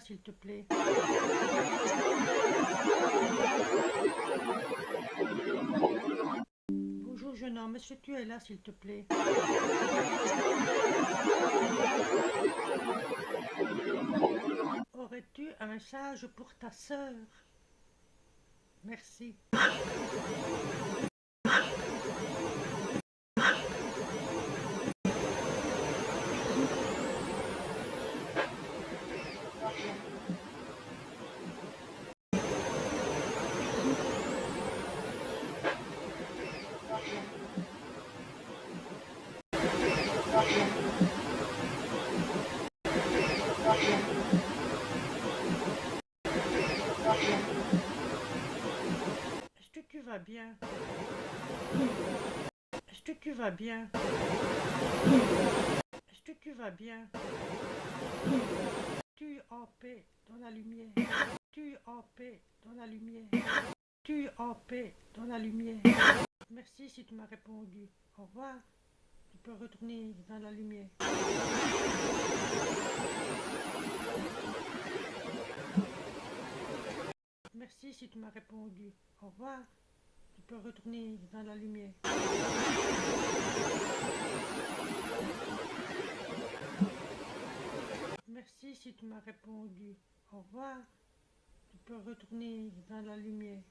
s'il te plaît. Bonjour jeune homme, que tu es là s'il te plaît. Aurais-tu un message pour ta sœur? Merci. Est-ce que tu vas bien? Est-ce que tu vas bien? Est-ce que tu vas bien? Tu en paix dans la lumière. Tu en paix dans la lumière. Tu en paix dans la lumière. Merci si tu m'as répondu. Au revoir. Tu peux retourner dans la lumière. Merci si tu m'as répondu. Au revoir. Tu peux retourner dans la lumière. Merci si tu m'as répondu. Au revoir. Tu peux retourner dans la lumière.